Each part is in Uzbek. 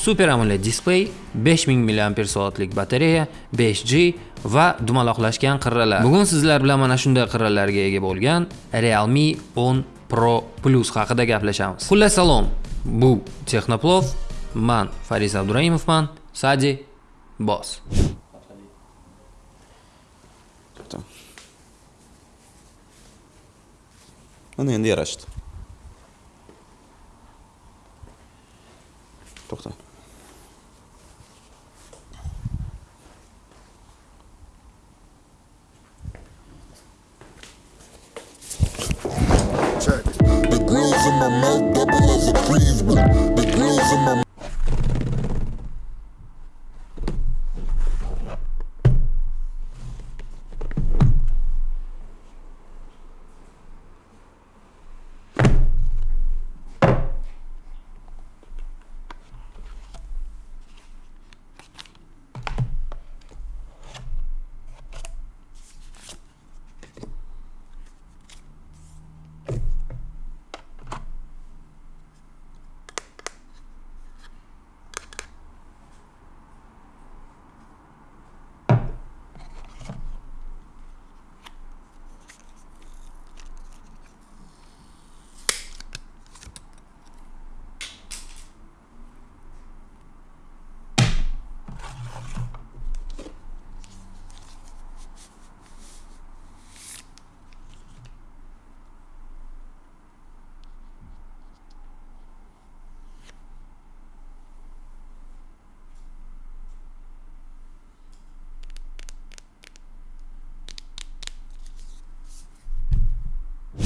Super AMOLED display, 5000 mAh batareya, 5G va dumaloqlashgan qirralar. Bugun sizlar bilan mana shunday qirralarga ega bo'lgan Realme 10 Pro Plus haqida gaplashamiz. Xullas salom. Bu Texnoplov, man Fariz Abduraimovman, Sadi Boss. Mana endi yarashdi. To'xta. My mouth double as a achievement. The grills in my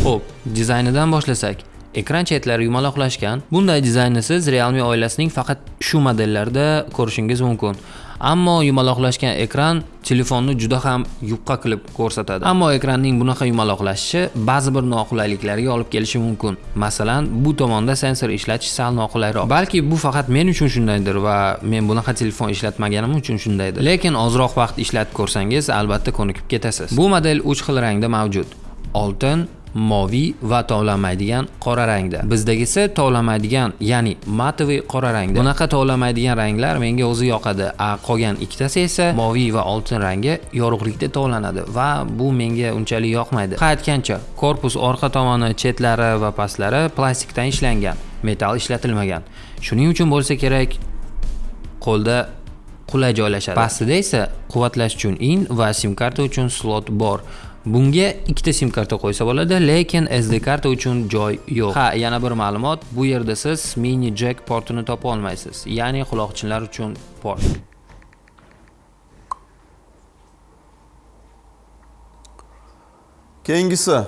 Xo'p, dizaynidan boshlasak. Ekran chetlari yumaloqlashgan. Bunday dizaynni siz Realme oilasining faqat shu modellarida ko'rishingiz mumkin. Ammo yumaloqlashgan ekran telefonni juda ham yupqa qilib ko'rsatadi. Ammo ekranning bunaqa yumaloqlashishi ba'zi bir noqulayliklarga olib kelishi mumkin. Masalan, bu tomonda sensor ishlatish sal noqulayroq. Balki bu faqat men uchun shundaydir va men bunaqa telefon ishlatmaganim uchun shundaydir. Lekin ozroq vaqt ishlatib ko'rsangiz, albatta ko'nikib ketasiz. Bu model 3 xil rangda mavjud. Oltin, moviy va tovlanmaydigan qora rangda. Bizdagisi tovlanmaydigan, ya'ni matoviy qora rangda. Bunaqa tovlanmaydigan ranglar menga o'zi yoqadi. A qolgan ikkitasi esa moviy va oltin rangi yorug'likda tovlanadi va bu menga unchalik yoqmaydi. Qaytgancha, korpus orqa tomoni, chetlari va pastlari plastikdan ishlangan, metall ishlatilmagan. Shuning uchun bo'lsa kerak qo'lda qulay joylashadi. Pastida esa quvvatlash uchun in va sim karta uchun slot bor. Bunga ikkita sim karta qo'ysa bo'ladi, lekin SD karta uchun joy yo'q. Ha, yana bir ma'lumot, bu yerda siz mini jack portini topa olmaysiz, ya'ni quloqchinlar uchun port. Keyingisi.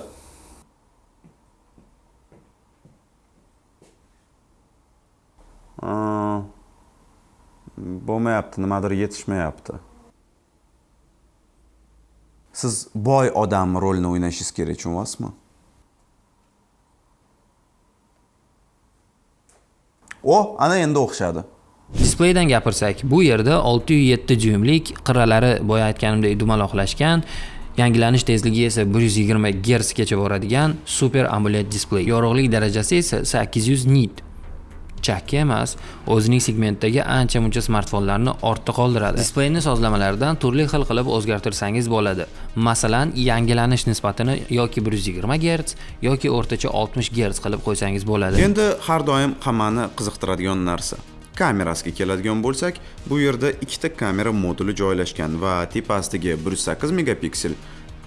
Bo'lmayapti, nimadir yetishmayapti. Siz boy odam rolini o'ynashingiz kerak tushunyapsizmi O, oh, ana endi o'xshadi. Displeydan gapirsak, bu yerda 607 dyuymlik qirralari boya aytganimdek dumaloqlashgan, yangilanish tezligi esa 120 Hz gacha boradigan Super AMOLED displey. Yorug'lik darajasi esa 800 nit. Chakki emas, o'zining segmentdagi ancha muncha smartfonlarni ortda qoldiradi. Displeyni sozlamalardan turli xil qilib o'zgartirsangiz bo'ladi. Masalan, yangilanish nisbatini yoki 120 gerts, yoki o'rtacha 60 gerts qilib qo'ysangiz bo'ladi. Endi har doim hammani qiziqtiradigan narsa. Kamerasiga keladigan bo'lsak, bu yerda ikkita kamera moduli joylashgan va tepasidagi 108 megapiksel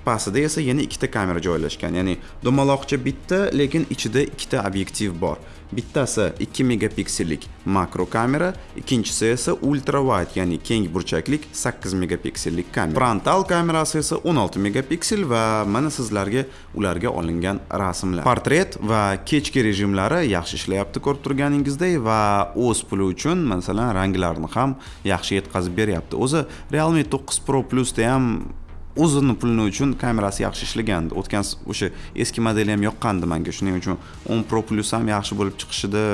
pastida esa yana ikkita kamera joylashgan. Ya'ni dumaloqcha bitta lekin ichida ikkita obyektiv bor. Bittasi 2 megapiksellik makro kamera ikkinchisi esa ultra wide ya'ni keng burchaklik 8 megapiksellik kamera. Frontal kamerasi esa 16 megapiksel va mana sizlarga ularga olingan rasmlar. Portret va kechki rejimlari yaxshi ishlayapti ko'rib turganingizdek va o'z puli uchun masalan ranglarni ham yaxshi yetkazib beryapti. O'zi realme 9 pro plusda ham o'zini pulini uchun kamerasi yaxshi ishlagandi o'tgan o'sha eski modeli ham yoqqandi manga. Shuning uchun 10 pro plus ham yaxshi bo'lib chiqishida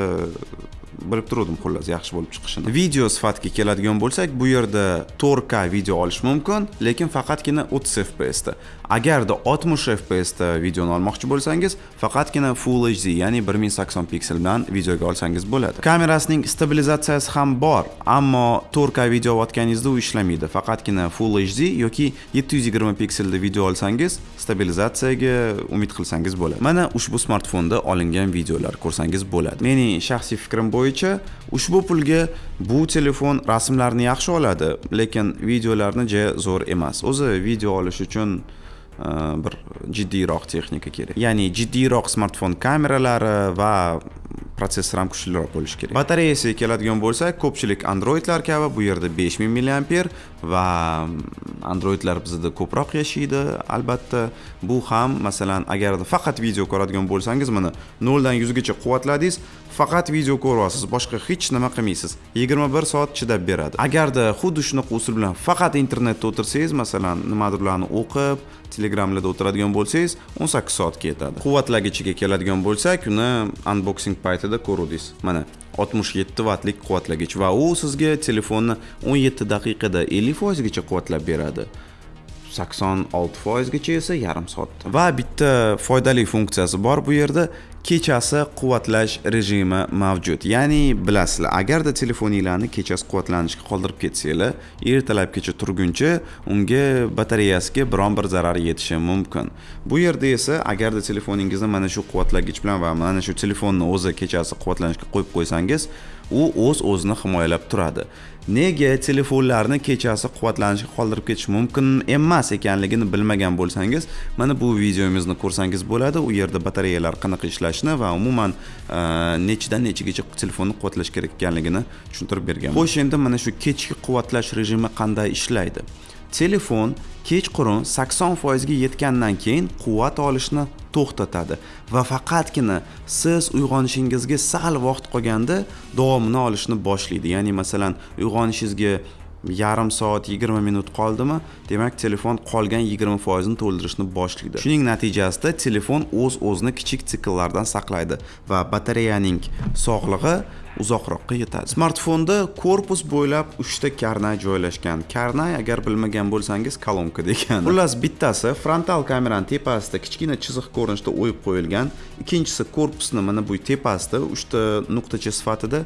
bilib turuvdim xullas yaxshi bo'lib chiqishini. Video sifatiga keladigan bo'lsak bu yerda 4K video olish mumkin lekin faqatgina 30 fps da agarda 60 fps da videoni olmoqchi bo'lsangiz faqatgina full hd ya'ni 1080 piksel bilan videoga olsangiz bo'ladi. Kamerasining stabilizatsiyasi ham bor ammo 4k video olayotganingizda u ishlamaydi. Faqatgina full hd yoki 720 pikselda video olsangiz stabilizatsiyaga umid qilsangiz bo'ladi. Mana ushbu smartfonda olingan videolar ko'rsangiz bo'ladi. Mening shaxsiy fikrim bo'yicha ushbu pulga bu telefon rasmlarni yaxshi oladi lekin videolarni ja zo'r emas. O'zi video olish uchun bir jiddiyroq texnika kerak ya'ni jiddiyroq smartfon kameralari va protsessor ham kuchliroq bo'lishi kerak batareyasiga keladigan bo'lsak ko'pchilik androidlar kabi bu yerda 5000 mAh va androidlar bizda ko'proq yashaydi albatta bu ham masalan agarda faqat video ko'radigan bo'lsangiz mana 0 dan 100 gacha quvvatladingiz faqat video ko'ryapsiz boshqa hech nima qilmaysiz. 21 soat chidab beradi. Agarda xuddi shunaqa usul bilan faqat internetda o'tirsangiz masalan nimadirlarni o'qib telegramlarda o'tiradigan bo'lsangiz 18 soat ketadi quvvatlagichiga keladigan bo'lsak uni unboxing paytida ko'ruvdingiz. Mana 67 vatlik quvvatlagich va u sizga telefonni 17 daqiqada 50 foizgacha quvvatlab beradi. 86 foizgacha esa yarim soatda va bitta foydali funksiyasi bor bu yerda. Kechasi quvvatlash rejimi mavjud. Ya'ni bilasizlar agarda telefoninglarni kechasi quvvatlanishga qoldirib ketsanglar ertalabgacha turguncha unga batareyasiga biron bir zarar yetishi mumkin. Bu yerda esa agarda telefoningizni mana shu quvvatlagich bilan va mana shu telefonni o'zi kechasi quvvatlanishga qo'yib qo'ysangiz u o'z o'zini himoyalab turadi. Nega telefonlarni kechasi quvvatlanishga qoldirib ketish mumkin emas ekanligini bilmagan bo'lsangiz mana bu videomizni ko'rsangiz bo'ladi. U yerda batareyalar qanaqa ishlashini va umuman e, nechidan nechigacha telefonni quvvatlash kerak ekanligini tushuntirib bergan xo'sh endi mana shu kechki quvvatlash rejimi qanday ishlaydi? Telefon kechqurun 80 foizga yetgandan keyin quvvat olishni to'xtatadi va faqatgina siz uyg'onishingizga sal vaqt qolganda davomini olishni boshlaydi. Ya'ni masalan uyg'onishingizga yarim soat 20 minut qoldimi? Demak telefon qolgan 20 foizini to'ldirishni boshlaydi. Shuning natijasida telefon o'z o'zini kichik sikllardan saqlaydi va batareyaning sog'lig'i uzoqroqqa yetadi. Smartfonda korpus bo'ylab uchta karnay joylashgan. Karnay agar bilmagan bo'lsangiz kolonka degani. Xullas bittasi frontal kamerani tepasida kichkina chiziq ko'rinishda o'yib qo'yilgan. Ikkinchisi korpusni mana bu tepasida uchta nuqtacha sifatida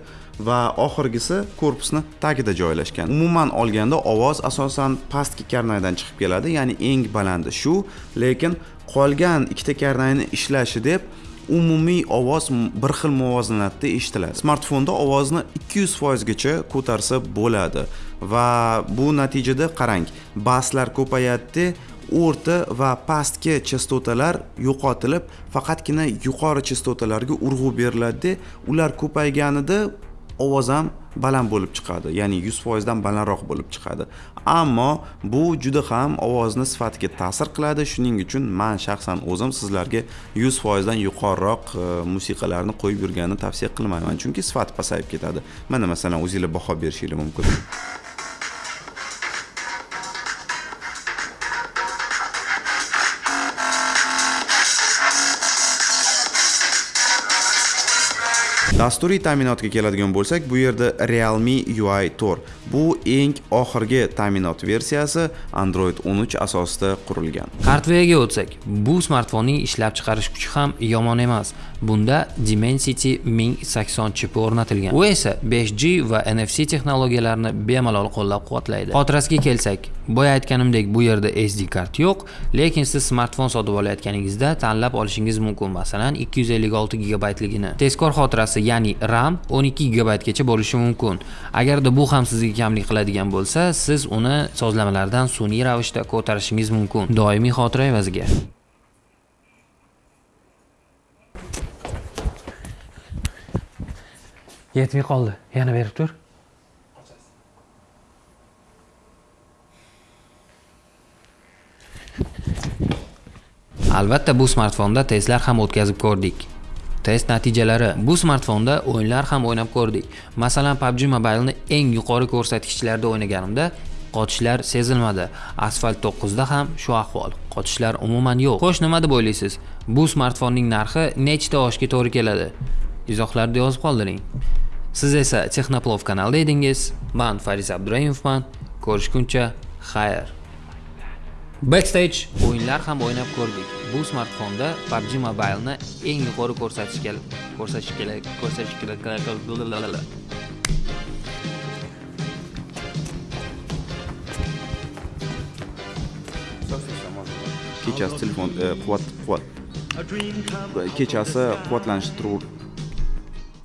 va oxirgisi korpusni tagida joylashgan. Umuman olganda ovoz asosan pastki karnaydan chiqib keladi. Ya'ni eng balandi shu. Lekin qolgan ikkita karnayni ishlashi deb umumiy ovoz bir xil muvozanatda eshitiladi. Smartfonda ovozni 200 foizgacha ko'tarsa bo'ladi. Va bu natijada qarang baslar ko'payadida o'rta va pastki chastotalar yo'qotilib faqatgina yuqori chastotalarga urg'u beriladida ular ko'payganida ovoz ham baland bo'lib chiqadi ya'ni 100 dan balandroq bo'lib chiqadi. Ammo bu juda ham ovozni sifatiga ta'sir qiladi. Shuning uchun man shaxsan o'zim sizlarga 100 dan yuqoriroq e, musiqalarni qo'yib yurganini tavsiya qilmayman. Chunki sifati pasayib ketadi. Mana masalan o'zinglar baho berishinglar mumkin. Dasturiy ta'minotga keladigan bo'lsak bu yerda realme ui 4 bu eng oxirgi ta'minot versiyasi android 13 asosida qurilgan. Hardverga o'tsak bu smartfonning ishlab chiqarish kuchi ham yomon emas. Bunda dimensity 1080 chipi o'rnatilgan. U esa 5g va nfc texnologiyalarini bemalol qo'llab quvvatlaydi xotirasiga kelsak boya aytganimdek bu yerda sd kart yo'q lekin siz smartfon sotib olayotganingizda tanlab olishingiz mumkin. Masalan 256 gigabaytligini. Tezkor xotirasi ya'ni ram 12 gigabaytgacha bo'lishi mumkin. Agarda bu ham sizga kamlik qiladigan bo'lsa siz uni sozlamalardan sun'iy ravishda ko'tarishingiz mumkin. Doimiy xotira evaziga. Yetmay qoldi. Yana berib tur. Albatta bu smartfonda testlar ham o'tkazib ko'rdik test natijalari. Bu smartfonda o'yinlar ham o'ynab ko'rdik. Masalan PUBG Mobile'ni eng yuqori ko'rsatkichlarda o'ynaganimda qochishlar sezilmadi. Asfalt 9 da ham shu ahvol. Qochishlar umuman yo'q. Xo'sh nima deb o'ylaysiz? Bu smartfonning narxi nechta oshga to'g'ri keladi? Izohlarda yozib qoldiring. Siz esa texnoplov kanalida edingiz. Men faris abduraimovman ko'rishguncha xayr. Backstage o'yinlar ham o'ynab ko'rdik. Bu smartfonda PUBG Mobile'ni eng yuqori ko'rsatishga ko'rsatish kerak, ko'rsatish kerak. kechasi telefon quvvat quvvat kechasi quvvatlanishni